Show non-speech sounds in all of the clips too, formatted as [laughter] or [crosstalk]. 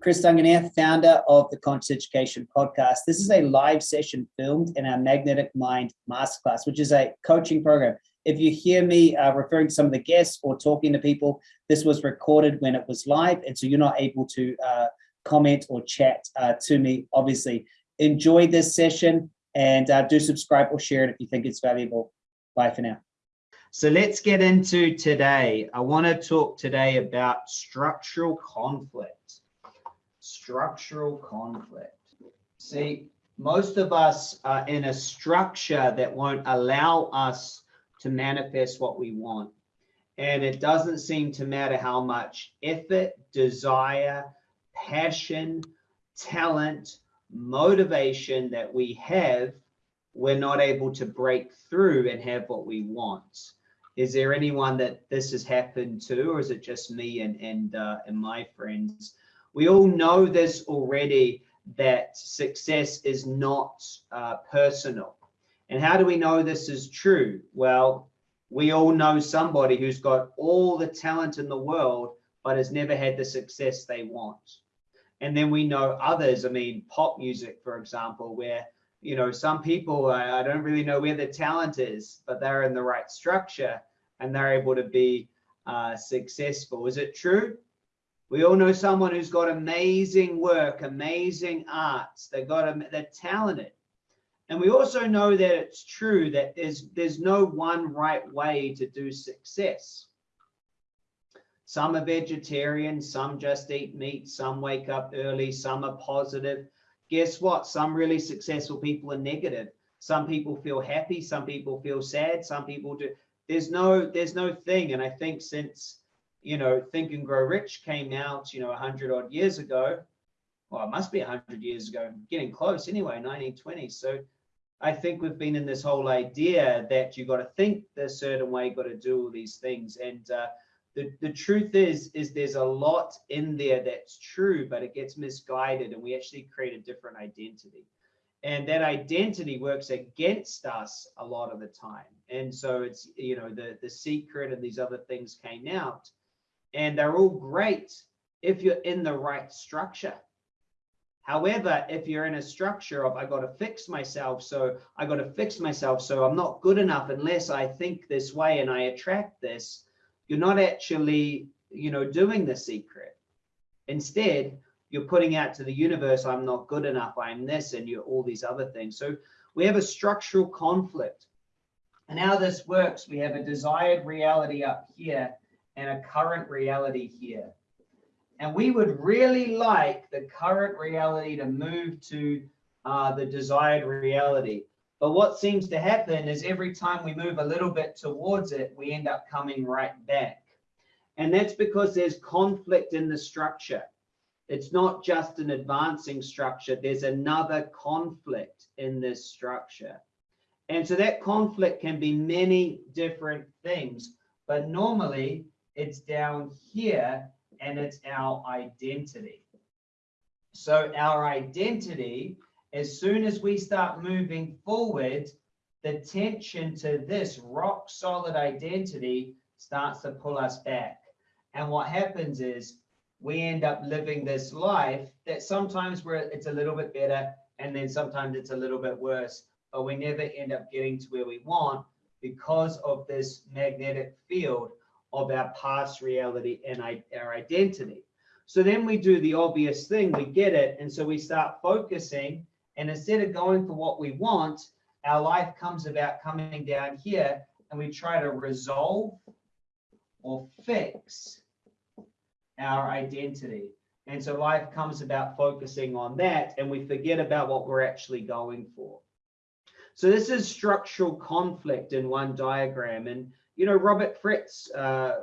Chris Duncan here, founder of the Conscious Education Podcast. This is a live session filmed in our Magnetic Mind Masterclass, which is a coaching program. If you hear me uh, referring to some of the guests or talking to people, this was recorded when it was live, and so you're not able to uh, comment or chat uh, to me, obviously. Enjoy this session and uh, do subscribe or share it if you think it's valuable. Bye for now. So let's get into today. I want to talk today about structural conflict structural conflict. See, most of us are in a structure that won't allow us to manifest what we want. And it doesn't seem to matter how much effort, desire, passion, talent, motivation that we have, we're not able to break through and have what we want. Is there anyone that this has happened to, or is it just me and and uh, and my friends? We all know this already that success is not uh, personal. And how do we know this is true? Well, we all know somebody who's got all the talent in the world, but has never had the success they want. And then we know others, I mean, pop music, for example, where, you know, some people, I, I don't really know where the talent is, but they're in the right structure and they're able to be uh, successful. Is it true? We all know someone who's got amazing work, amazing arts. They've got a, they're talented. And we also know that it's true that there's there's no one right way to do success. Some are vegetarian, some just eat meat, some wake up early, some are positive. Guess what? Some really successful people are negative. Some people feel happy, some people feel sad, some people do. There's no there's no thing. And I think since you know, Think and Grow Rich came out, you know, 100 odd years ago. Well, it must be 100 years ago, getting close anyway, 1920. So I think we've been in this whole idea that you got to think a certain way, got to do all these things. And uh, the, the truth is, is there's a lot in there that's true, but it gets misguided and we actually create a different identity. And that identity works against us a lot of the time. And so it's, you know, the, the secret and these other things came out and they're all great if you're in the right structure. However, if you're in a structure of I got to fix myself, so I got to fix myself, so I'm not good enough unless I think this way and I attract this, you're not actually, you know, doing the secret. Instead, you're putting out to the universe, I'm not good enough, I'm this, and you're all these other things. So we have a structural conflict. And how this works, we have a desired reality up here and a current reality here. And we would really like the current reality to move to uh, the desired reality. But what seems to happen is every time we move a little bit towards it, we end up coming right back. And that's because there's conflict in the structure. It's not just an advancing structure, there's another conflict in this structure. And so that conflict can be many different things, but normally it's down here and it's our identity. So our identity, as soon as we start moving forward, the tension to this rock solid identity starts to pull us back. And what happens is we end up living this life that sometimes where it's a little bit better and then sometimes it's a little bit worse, but we never end up getting to where we want because of this magnetic field of our past reality and our identity. So then we do the obvious thing, we get it, and so we start focusing, and instead of going for what we want, our life comes about coming down here, and we try to resolve or fix our identity. And so life comes about focusing on that, and we forget about what we're actually going for. So this is structural conflict in one diagram. And you know, Robert Fritz, uh,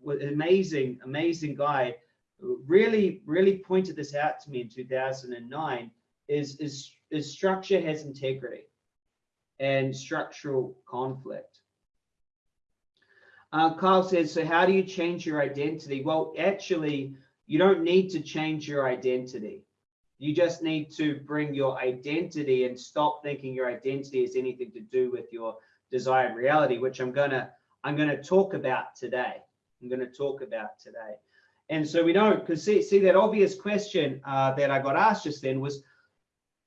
was amazing, amazing guy, really, really pointed this out to me in 2009, is, is, is structure has integrity and structural conflict. Uh, Kyle says, so how do you change your identity? Well, actually, you don't need to change your identity. You just need to bring your identity and stop thinking your identity has anything to do with your desired reality, which I'm going to I'm going to talk about today. I'm going to talk about today. And so we don't, because see, see that obvious question uh, that I got asked just then was,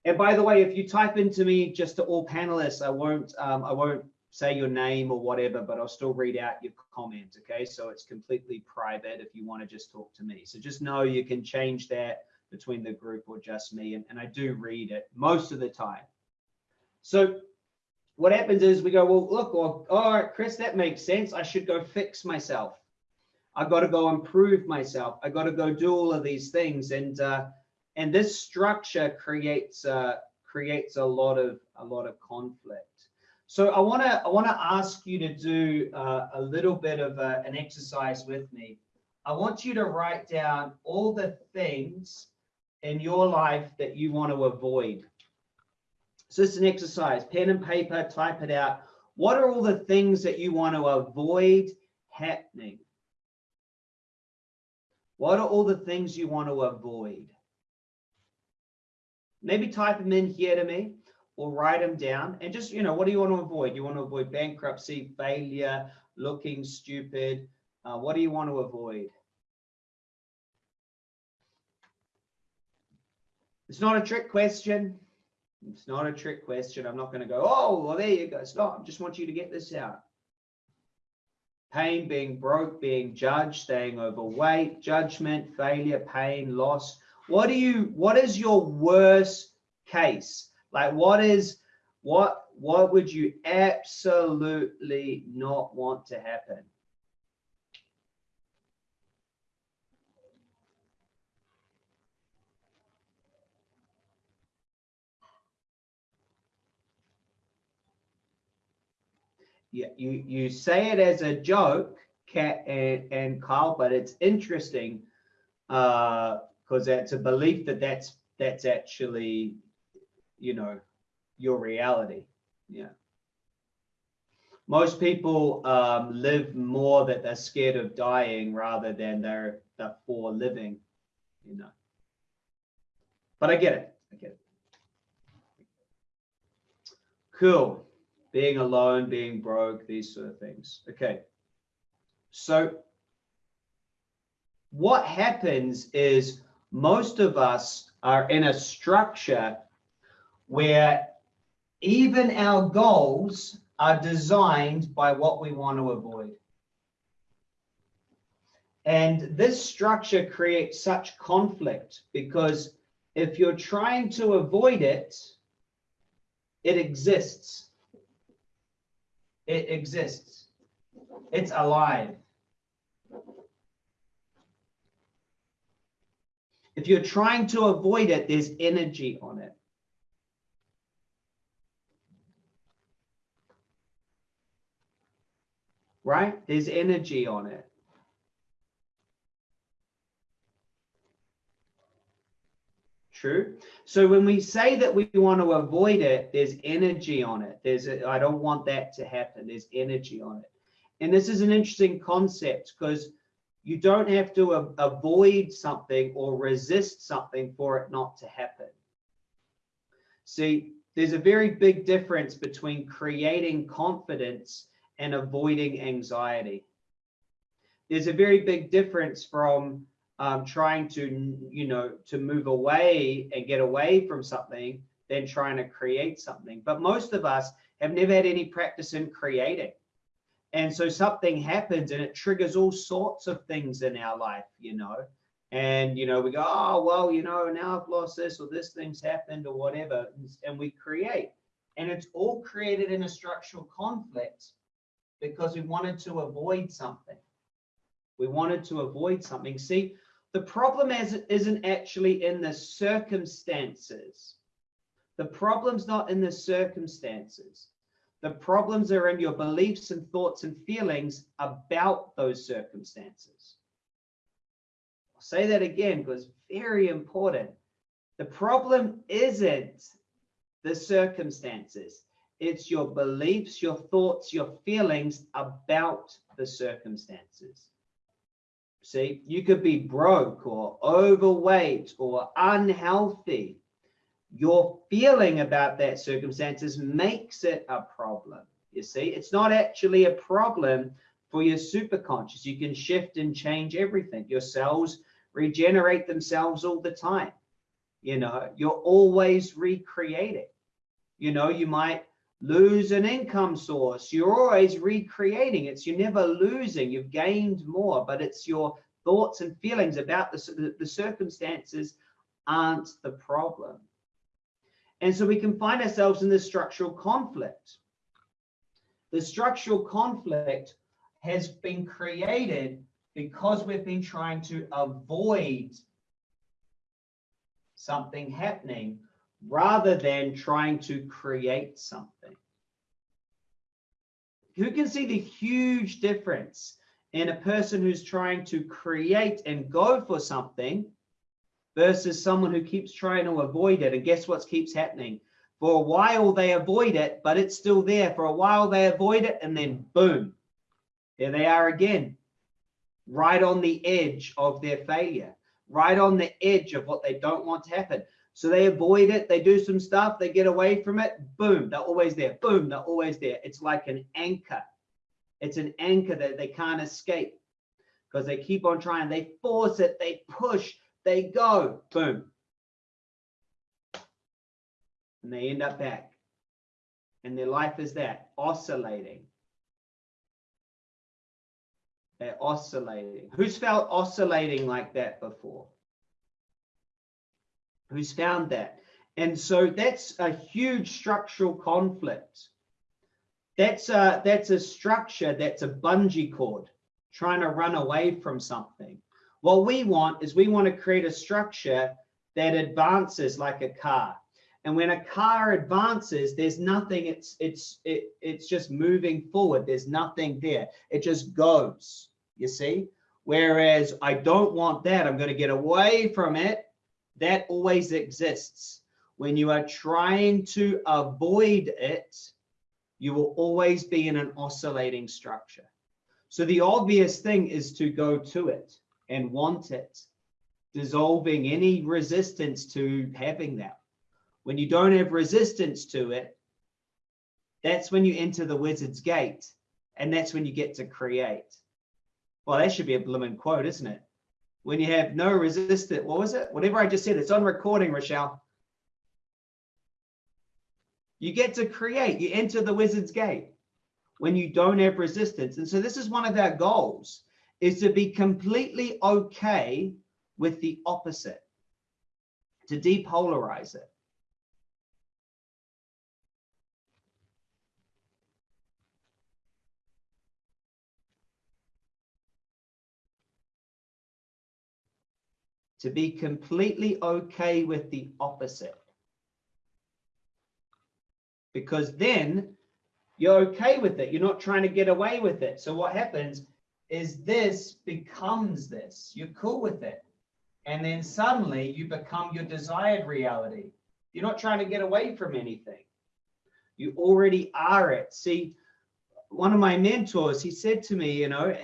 and by the way, if you type into me just to all panelists, I won't, um, I won't say your name or whatever, but I'll still read out your comment. Okay, so it's completely private if you want to just talk to me. So just know you can change that between the group or just me, and, and I do read it most of the time. So what happens is we go, well, look, well, all right, Chris, that makes sense. I should go fix myself. I've got to go improve myself. I've got to go do all of these things, and uh, and this structure creates uh, creates a lot of a lot of conflict. So I want to I want to ask you to do uh, a little bit of a, uh, an exercise with me. I want you to write down all the things in your life that you want to avoid. So it's an exercise, pen and paper, type it out. What are all the things that you want to avoid happening? What are all the things you want to avoid? Maybe type them in here to me or write them down and just, you know, what do you want to avoid? You want to avoid bankruptcy, failure, looking stupid. Uh, what do you want to avoid? It's not a trick question. It's not a trick question. I'm not going to go, oh, well, there you go. Stop. I just want you to get this out. Pain, being broke, being judged, staying overweight, judgment, failure, pain, loss, what do you what is your worst case like what is what what would you absolutely not want to happen yeah, you you say it as a joke, Kat and, and Carl, but it's interesting uh, because it's a belief that that's that's actually you know your reality. Yeah. Most people um, live more that they're scared of dying rather than they're, they're for living you know. But i get it i get it. Cool being alone being broke these sort of things okay so what happens is most of us are in a structure where even our goals are designed by what we want to avoid. And this structure creates such conflict because if you're trying to avoid it, it exists. It exists. It's alive. If you're trying to avoid it, there's energy on it. Right? There's energy on it. True. So when we say that we want to avoid it, there's energy on it. There's I don't want that to happen. There's energy on it. And this is an interesting concept because you don't have to avoid something or resist something for it not to happen. See, there's a very big difference between creating confidence and avoiding anxiety. There's a very big difference from um, trying to, you know, to move away and get away from something than trying to create something. But most of us have never had any practice in creating. And so something happens and it triggers all sorts of things in our life, you know. And, you know, we go, oh, well, you know, now I've lost this or this thing's happened or whatever. And we create. And it's all created in a structural conflict because we wanted to avoid something. We wanted to avoid something. See, the problem is, isn't actually in the circumstances. The problem's not in the circumstances. The problems are in your beliefs and thoughts and feelings about those circumstances. I'll say that again because very important. The problem isn't the circumstances. It's your beliefs, your thoughts, your feelings about the circumstances. See, you could be broke or overweight or unhealthy your feeling about that circumstances makes it a problem. You see, it's not actually a problem for your superconscious. You can shift and change everything. Your cells regenerate themselves all the time. You know, you're always recreating. You know, you might lose an income source. You're always recreating. It's you're never losing. You've gained more, but it's your thoughts and feelings about the, the circumstances aren't the problem. And so we can find ourselves in this structural conflict. The structural conflict has been created because we've been trying to avoid something happening rather than trying to create something. Who can see the huge difference in a person who's trying to create and go for something versus someone who keeps trying to avoid it? And guess what keeps happening? For a while they avoid it, but it's still there. For a while they avoid it, and then boom, there they are again, right on the edge of their failure, right on the edge of what they don't want to happen. So they avoid it, they do some stuff, they get away from it, boom, they're always there, boom, they're always there. It's like an anchor. It's an anchor that they can't escape because they keep on trying. They force it, they push, they go, boom. And they end up back. And their life is that, oscillating. They're oscillating. Who's felt oscillating like that before? Who's found that. And so that's a huge structural conflict. That's a, that's a structure that's a bungee cord trying to run away from something. What we want is we want to create a structure that advances like a car. And when a car advances, there's nothing, it's it's it, it's just moving forward. There's nothing there. It just goes, you see? Whereas I don't want that. I'm going to get away from it that always exists. When you are trying to avoid it, you will always be in an oscillating structure. So the obvious thing is to go to it and want it, dissolving any resistance to having that. When you don't have resistance to it, that's when you enter the wizard's gate and that's when you get to create. Well, that should be a blooming quote, isn't it? When you have no resistance, what was it? Whatever I just said, it's on recording, Rochelle. You get to create, you enter the wizard's gate when you don't have resistance. And so this is one of our goals is to be completely okay with the opposite, to depolarize it. To be completely okay with the opposite. Because then you're okay with it. You're not trying to get away with it. So what happens is this becomes this. You're cool with it. And then suddenly you become your desired reality. You're not trying to get away from anything. You already are it. See, one of my mentors, he said to me, you know,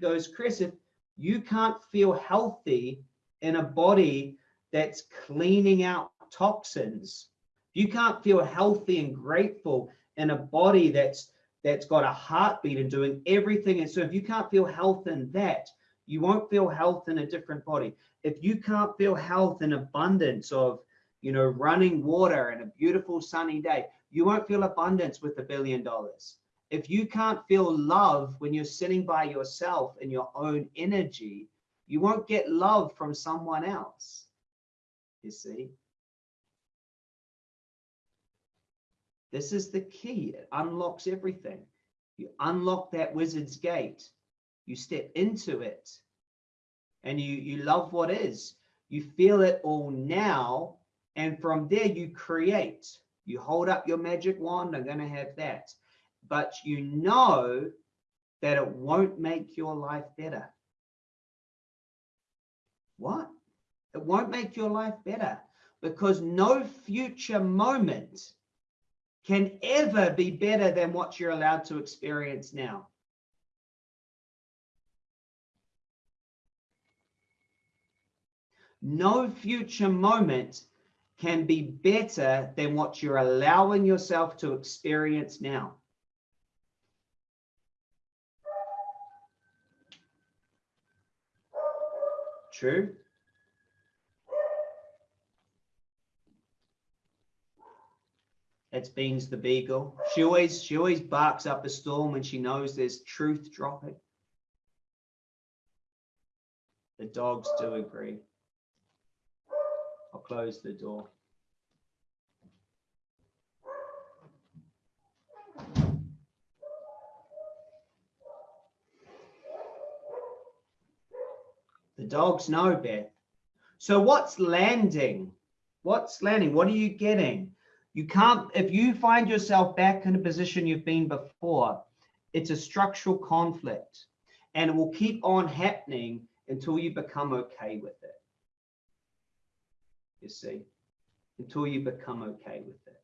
goes, Chris, if you can't feel healthy in a body that's cleaning out toxins. You can't feel healthy and grateful in a body that's that's got a heartbeat and doing everything. And so if you can't feel health in that, you won't feel health in a different body. If you can't feel health in abundance of, you know, running water and a beautiful sunny day, you won't feel abundance with a billion dollars. If you can't feel love when you're sitting by yourself in your own energy, you won't get love from someone else, you see. This is the key. It unlocks everything. You unlock that wizard's gate. You step into it and you, you love what is. You feel it all now. And from there you create. You hold up your magic wand. I'm going to have that. But you know that it won't make your life better. What? It won't make your life better because no future moment can ever be better than what you're allowed to experience now. No future moment can be better than what you're allowing yourself to experience now. True. That's Beans the Beagle. She always she always barks up a storm when she knows there's truth dropping. The dogs do agree. I'll close the door. The dogs know, Beth. So what's landing? What's landing? What are you getting? You can't, if you find yourself back in a position you've been before, it's a structural conflict and it will keep on happening until you become okay with it. You see, until you become okay with it.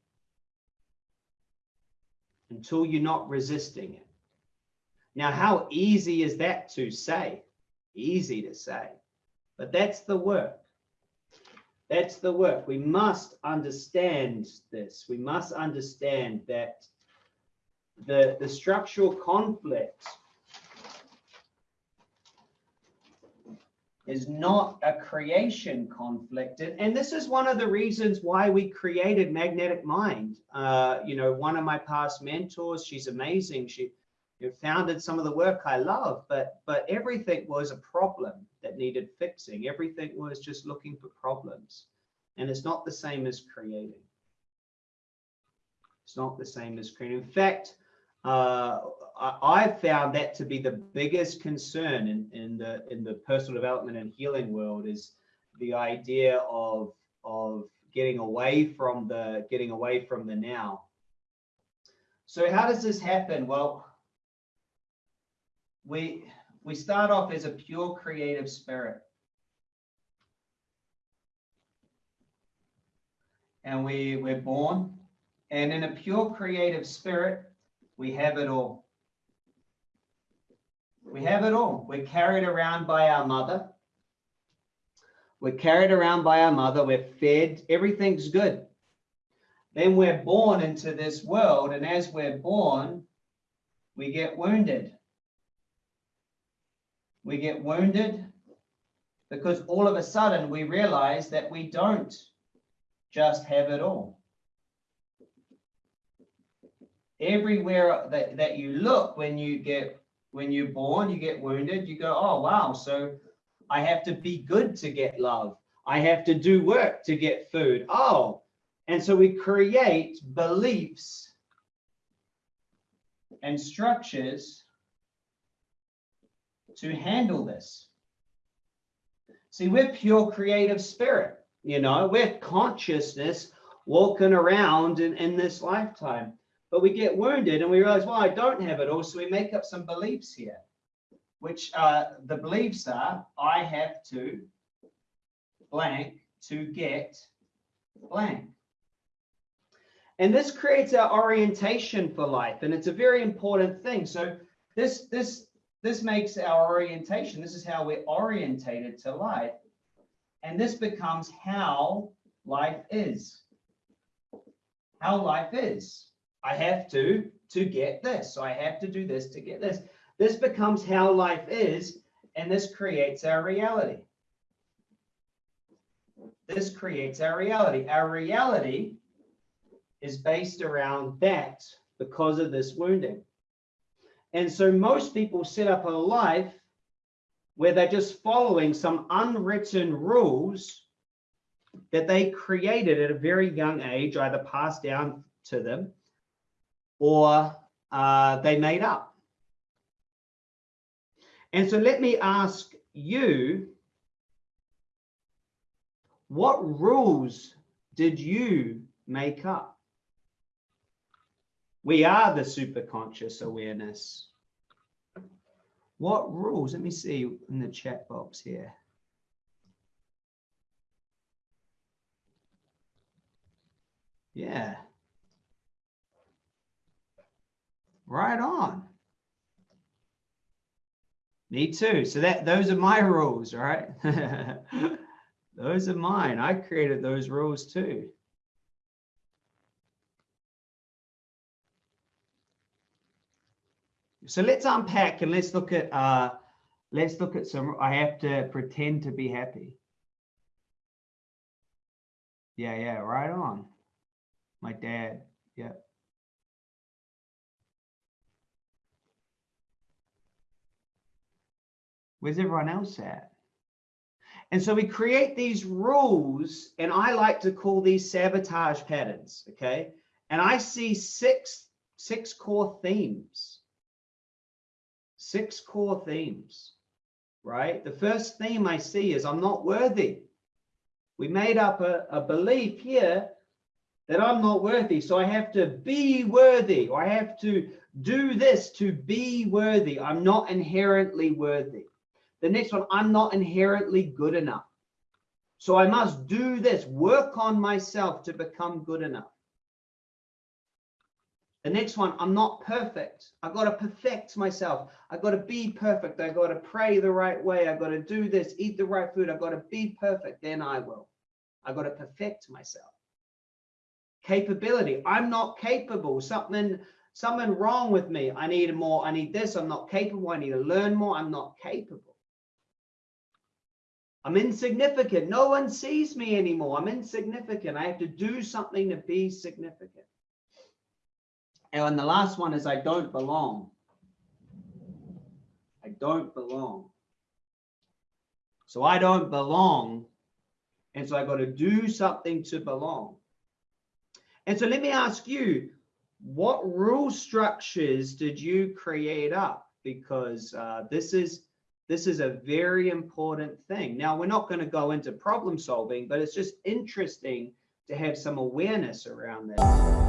Until you're not resisting it. Now, how easy is that to say? Easy to say, but that's the work. That's the work. We must understand this. We must understand that the, the structural conflict is not a creation conflict. And, and this is one of the reasons why we created Magnetic Mind. Uh, you know, one of my past mentors, she's amazing. She you founded some of the work I love, but but everything was a problem that needed fixing. Everything was just looking for problems. And it's not the same as creating. It's not the same as creating. In fact, uh, I, found that to be the biggest concern in, in the in the personal development and healing world is the idea of of getting away from the getting away from the now. So how does this happen? Well, we we start off as a pure creative spirit. And we, we're born. And in a pure creative spirit, we have it all. We have it all. We're carried around by our mother. We're carried around by our mother. We're fed. Everything's good. Then we're born into this world. And as we're born, we get wounded. We get wounded because all of a sudden we realize that we don't just have it all. Everywhere that, that you look when you get when you're born, you get wounded, you go, oh wow, so I have to be good to get love. I have to do work to get food. Oh, and so we create beliefs and structures to handle this. See, we're pure creative spirit, you know, we're consciousness walking around in, in this lifetime. But we get wounded and we realize, well, I don't have it all. So we make up some beliefs here, which uh, the beliefs are, I have to blank to get blank. And this creates our orientation for life. And it's a very important thing. So this, this this makes our orientation. This is how we're orientated to life. And this becomes how life is. How life is. I have to to get this. So I have to do this to get this. This becomes how life is, and this creates our reality. This creates our reality. Our reality is based around that because of this wounding. And so most people set up a life where they're just following some unwritten rules that they created at a very young age, either passed down to them or uh, they made up. And so let me ask you, what rules did you make up? We are the superconscious awareness. What rules? Let me see in the chat box here. Yeah. Right on. Me too. So that those are my rules, right? [laughs] those are mine. I created those rules too. So let's unpack and let's look at uh, Let's look at some, I have to pretend to be happy. Yeah, yeah, right on. My dad, yeah. Where's everyone else at? And so we create these rules, and I like to call these sabotage patterns, okay? And I see six, six core themes. Six core themes, right? The first theme I see is I'm not worthy. We made up a, a belief here that I'm not worthy. So I have to be worthy, or I have to do this to be worthy. I'm not inherently worthy. The next one, I'm not inherently good enough. So I must do this, work on myself to become good enough. The next one, I'm not perfect. I've got to perfect myself. I've got to be perfect. I've got to pray the right way. I've got to do this, eat the right food. I've got to be perfect. Then I will. I've got to perfect myself. Capability. I'm not capable. Something, something wrong with me. I need more. I need this. I'm not capable. I need to learn more. I'm not capable. I'm insignificant. No one sees me anymore. I'm insignificant. I have to do something to be significant. And the last one is I don't belong. I don't belong. So I don't belong. And so I got to do something to belong. And so let me ask you, what rule structures did you create up? Because uh, this is this is a very important thing. Now, we're not going to go into problem solving, but it's just interesting to have some awareness around this.